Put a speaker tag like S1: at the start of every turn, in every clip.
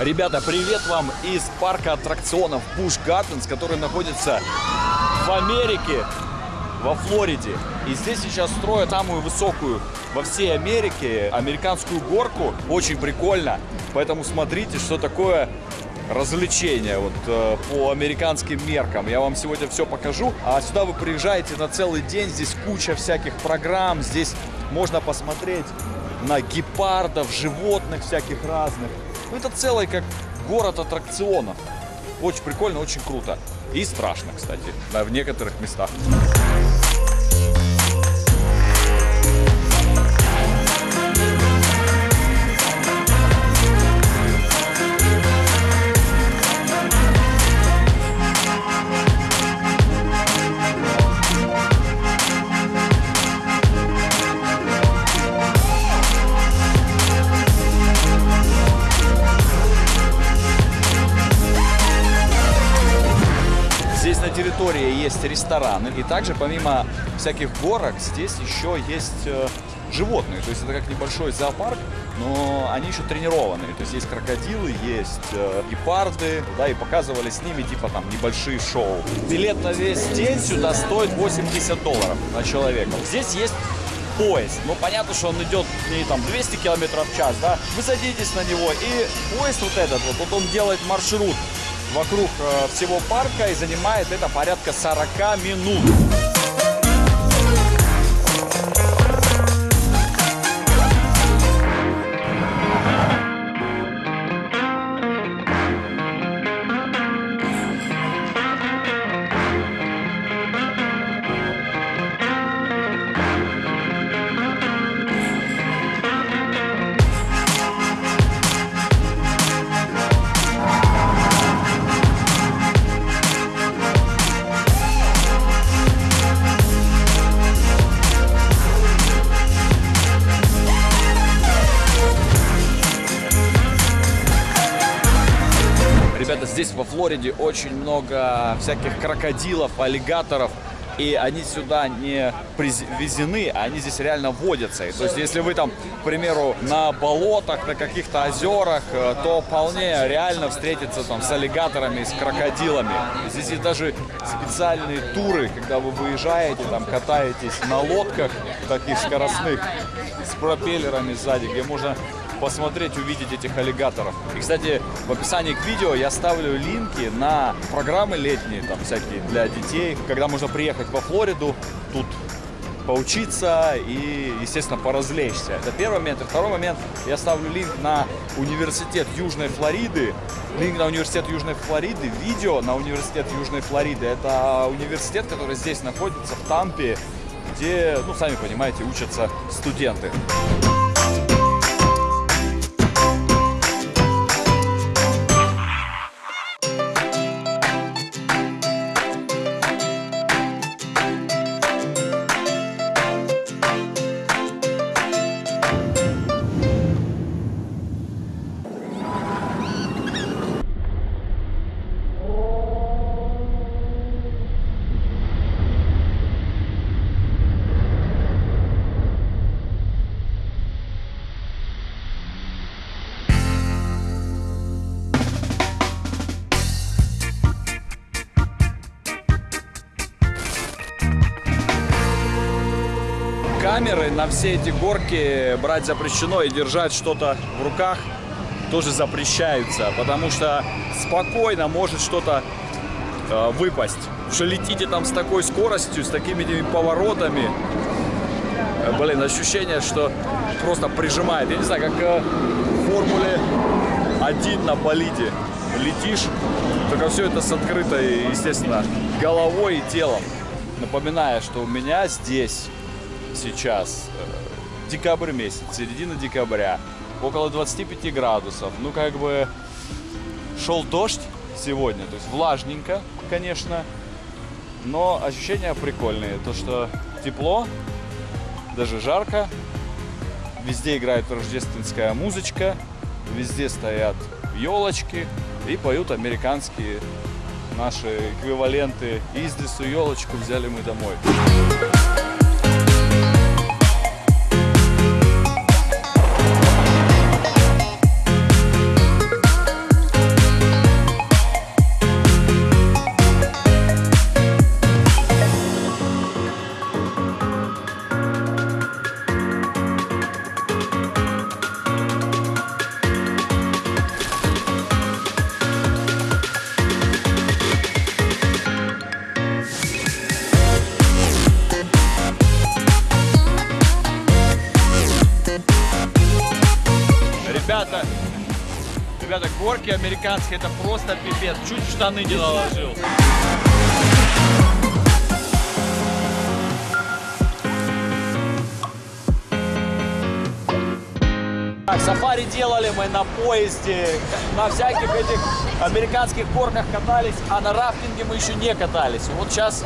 S1: Ребята, привет вам из парка аттракционов Busch Gardens, который находится в Америке, во Флориде. И здесь сейчас строят самую высокую во всей Америке американскую горку. Очень прикольно. Поэтому смотрите, что такое развлечение вот э, по американским меркам. Я вам сегодня все покажу. А сюда вы приезжаете на целый день. Здесь куча всяких программ. Здесь можно посмотреть на гепардов, животных всяких разных. Ну, это целый как город аттракционов. Очень прикольно, очень круто. И страшно, кстати, да, в некоторых местах. Рестораны. И также помимо всяких горок здесь еще есть э, животные. То есть это как небольшой зоопарк, но они еще тренированные. То есть есть крокодилы, есть э, гепарды, да, и показывали с ними типа там небольшие шоу. Билет на весь день сюда стоит 80 долларов на человека. Здесь есть поезд. Ну, понятно, что он идет не там 200 километров в час, да. Вы садитесь на него, и поезд вот этот вот, вот он делает маршрут вокруг э, всего парка и занимает это порядка 40 минут. Флориде очень много всяких крокодилов, аллигаторов. И они сюда не привезены, а они здесь реально водятся. И, то есть, если вы там, к примеру, на болотах, на каких-то озерах, э, то вполне реально встретиться там с аллигаторами, с крокодилами. Здесь есть даже специальные туры, когда вы выезжаете, там катаетесь на лодках таких скоростных с пропеллерами сзади, где можно посмотреть, увидеть этих аллигаторов. И, кстати, в описании к видео я ставлю линки на программы летние, там всякие для детей, когда можно приехать во Флориду, тут поучиться и, естественно, поразвлечься. Это первый момент. И второй момент, я ставлю линк на университет Южной Флориды. Линк на университет Южной Флориды, видео на университет Южной Флориды. Это университет, который здесь находится, в Тампе, где, ну, сами понимаете, учатся студенты. На все эти горки брать запрещено и держать что-то в руках тоже запрещаются, потому что спокойно может что-то э, выпасть. Что летите там с такой скоростью, с такими поворотами, э, блин, ощущение, что просто прижимает. Я не знаю, как э, в Формуле 1 на болиде летишь, только все это с открытой, естественно, головой и телом. Напоминаю, что у меня здесь сейчас э, декабрь месяц, середина декабря, около 25 градусов. Ну, как бы шел дождь сегодня, то есть влажненько, конечно, но ощущения прикольные. То, что тепло, даже жарко, везде играет рождественская музычка, везде стоят елочки и поют американские наши эквиваленты. Из лесу елочку взяли мы домой. Горки американские, это просто пипец. Чуть в штаны не наложил. Так, сафари делали мы на поезде, на всяких этих американских горках катались, а на рафтинге мы еще не катались. Вот сейчас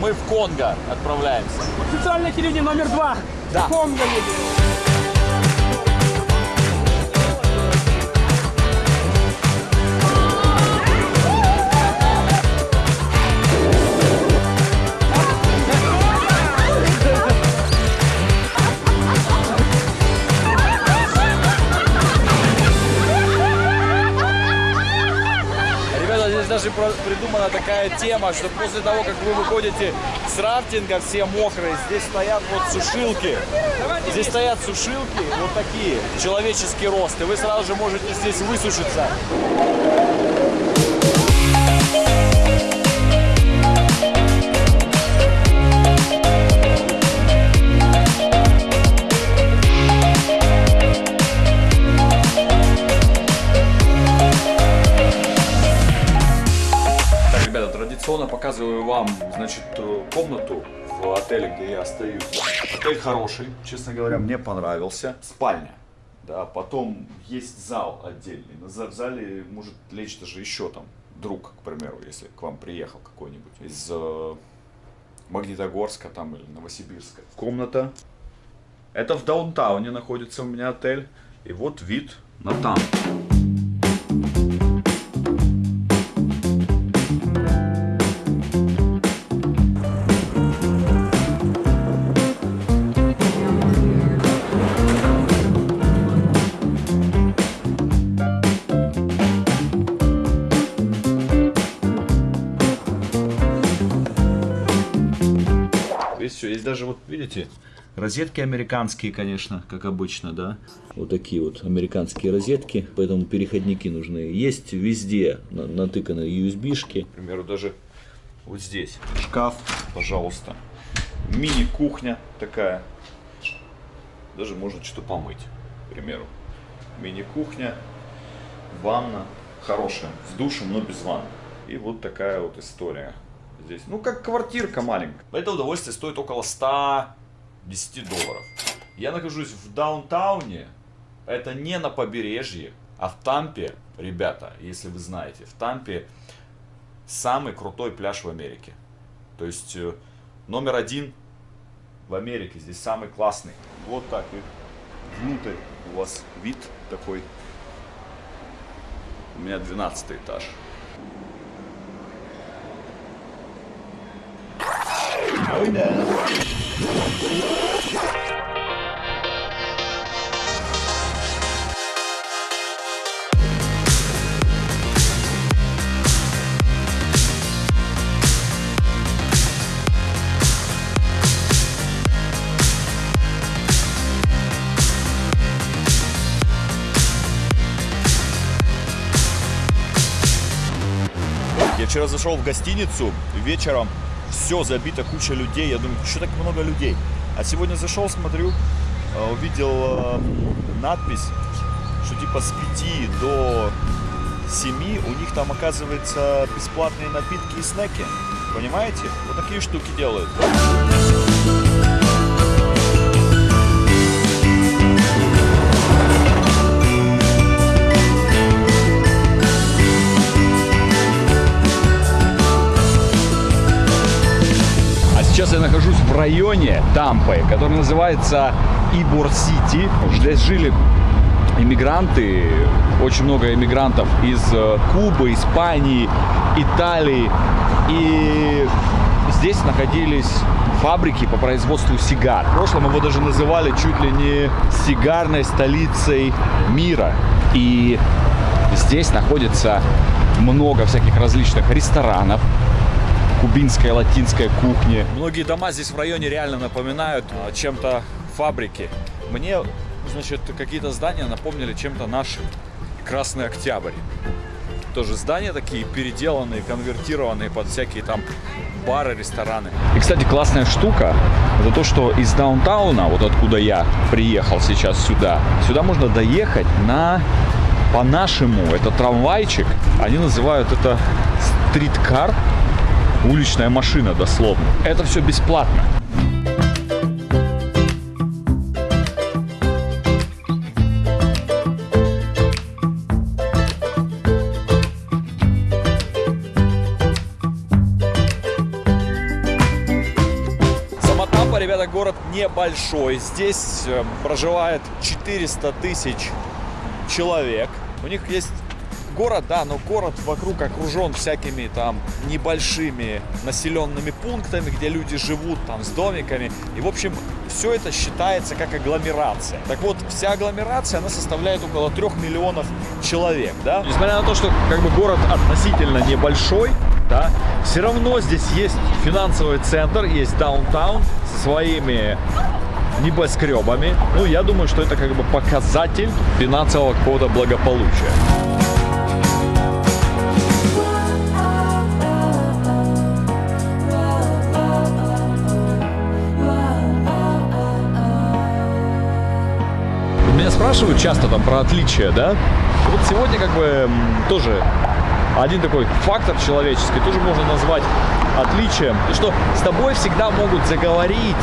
S1: мы в Конго отправляемся.
S2: Официальное телевидение номер два.
S1: Да.
S2: Конго едем.
S1: Придумана такая тема, что после того, как вы выходите с рафтинга, все мокрые, здесь стоят вот сушилки. Здесь стоят сушилки, вот такие, человеческий рост, и вы сразу же можете здесь высушиться. Традиционно показываю вам, значит, э, комнату в отеле, где я остаюсь. Отель хороший, честно говоря, мне понравился. Спальня. Да, потом есть зал отдельный. За- в зале может лечь даже еще там друг, к примеру, если к вам приехал какой-нибудь из э, Магнитогорска там или Новосибирска. Комната. Это в даунтауне находится у меня отель. И вот вид на там. Есть даже вот, видите, розетки американские, конечно, как обычно, да. Вот такие вот американские розетки, поэтому переходники нужны. Есть везде на- натыканы USB-шки. К примеру, даже вот здесь шкаф, пожалуйста. Мини-кухня такая. Даже можно что-то помыть, к примеру. Мини-кухня, ванна хорошая, с душем, но без ванны. И вот такая вот история здесь. Ну, как квартирка маленькая. Это удовольствие стоит около 110 долларов. Я нахожусь в даунтауне. Это не на побережье, а в Тампе. Ребята, если вы знаете, в Тампе самый крутой пляж в Америке. То есть э, номер один в Америке. Здесь самый классный. Вот так и внутрь у вас вид такой. У меня 12 этаж. Я вчера зашел в гостиницу, вечером все забито, куча людей. Я думаю, что так много людей? А сегодня зашел, смотрю, э, увидел э, надпись, что типа с 5 до 7 у них там оказывается бесплатные напитки и снеки. Понимаете? Вот такие штуки делают. Сейчас я нахожусь в районе Тампы, который называется Ибор-Сити. Здесь жили иммигранты, очень много иммигрантов из э, Кубы, Испании, Италии. И здесь находились фабрики по производству сигар. В прошлом его даже называли чуть ли не сигарной столицей мира. И здесь находится много всяких различных ресторанов, кубинская, латинская кухня. Многие дома здесь в районе реально напоминают а, чем-то фабрики. Мне, значит, какие-то здания напомнили чем-то наши. Красный Октябрь. Тоже здания такие переделанные, конвертированные под всякие там бары, рестораны. И, кстати, классная штука, это то, что из даунтауна, вот откуда я приехал сейчас сюда, сюда можно доехать на По-нашему это трамвайчик, они называют это стриткар, уличная машина дословно. Это все бесплатно. Ребята, город небольшой. Здесь э, проживает 400 тысяч человек. У них есть город, да, но город вокруг окружен всякими там небольшими населенными пунктами, где люди живут там с домиками. И, в общем, все это считается как агломерация. Так вот, вся агломерация, она составляет около 3 миллионов человек, да. Несмотря на то, что как бы город относительно небольшой, да, все равно здесь есть финансовый центр, есть даунтаун со своими небоскребами. Ну, я думаю, что это как бы показатель финансового какого-то благополучия. Спрашивают часто там про отличия, да? Вот сегодня как бы тоже один такой фактор человеческий тоже можно назвать отличием, и что с тобой всегда могут заговорить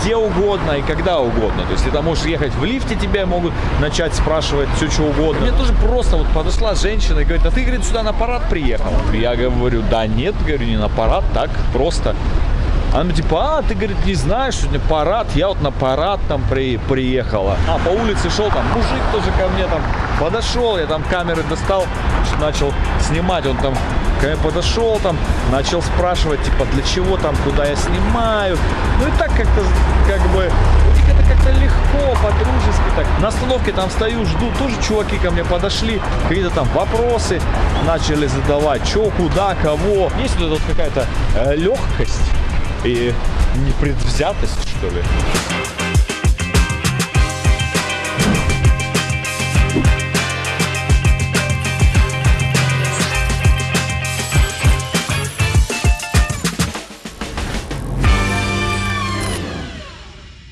S1: где угодно и когда угодно. То есть ты там можешь ехать в лифте, тебя могут начать спрашивать все, что угодно. Мне тоже просто вот подошла женщина и говорит, а ты, говорит, сюда на парад приехал? Я говорю, да нет, говорю, не на парад, так просто. Она типа, а, ты, говорит, не знаешь, сегодня парад, я вот на парад там при, приехала. А, по улице шел там мужик тоже ко мне там подошел, я там камеры достал, начал снимать, он там ко мне подошел там, начал спрашивать, типа, для чего там, куда я снимаю. Ну и так как-то, как бы, это как-то легко, по-дружески так. На остановке там стою, жду, тоже чуваки ко мне подошли, какие-то там вопросы начали задавать, что, куда, кого. Есть вот вот какая-то э, легкость и непредвзятость, что ли.